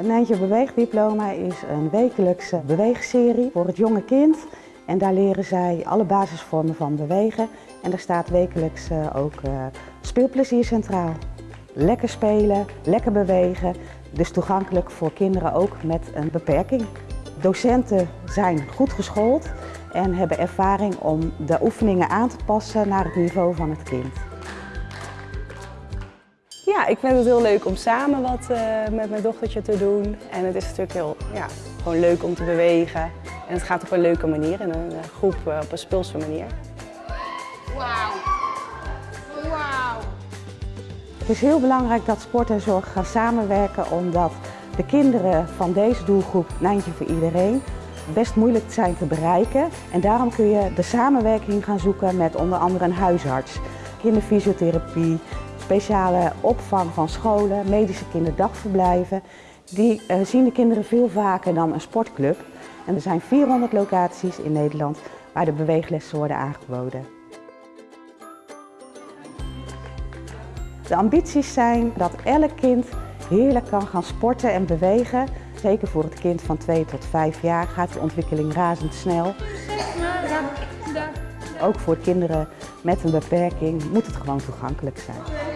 Nijntje Beweegdiploma is een wekelijkse beweegserie voor het jonge kind. En daar leren zij alle basisvormen van bewegen. En daar staat wekelijks eh, ook uh, speelplezier centraal. Lekker spelen, lekker bewegen. Dus toegankelijk voor kinderen ook met een beperking. Docenten zijn goed geschoold en hebben ervaring om de oefeningen aan te passen naar het niveau van het kind. Ja, ik vind het heel leuk om samen wat uh, met mijn dochtertje te doen. En het is natuurlijk heel ja, gewoon leuk om te bewegen. En het gaat op een leuke manier, in een groep uh, op een speelse manier. Wauw. Wauw. Het is heel belangrijk dat sport en zorg gaan samenwerken omdat de kinderen van deze doelgroep Nijntje voor Iedereen best moeilijk zijn te bereiken. En daarom kun je de samenwerking gaan zoeken met onder andere een huisarts, kinderfysiotherapie, speciale opvang van scholen, medische kinderdagverblijven. Die uh, zien de kinderen veel vaker dan een sportclub. En er zijn 400 locaties in Nederland waar de beweeglessen worden aangeboden. De ambities zijn dat elk kind heerlijk kan gaan sporten en bewegen. Zeker voor het kind van 2 tot 5 jaar gaat de ontwikkeling razendsnel. Ook voor kinderen met een beperking moet het gewoon toegankelijk zijn.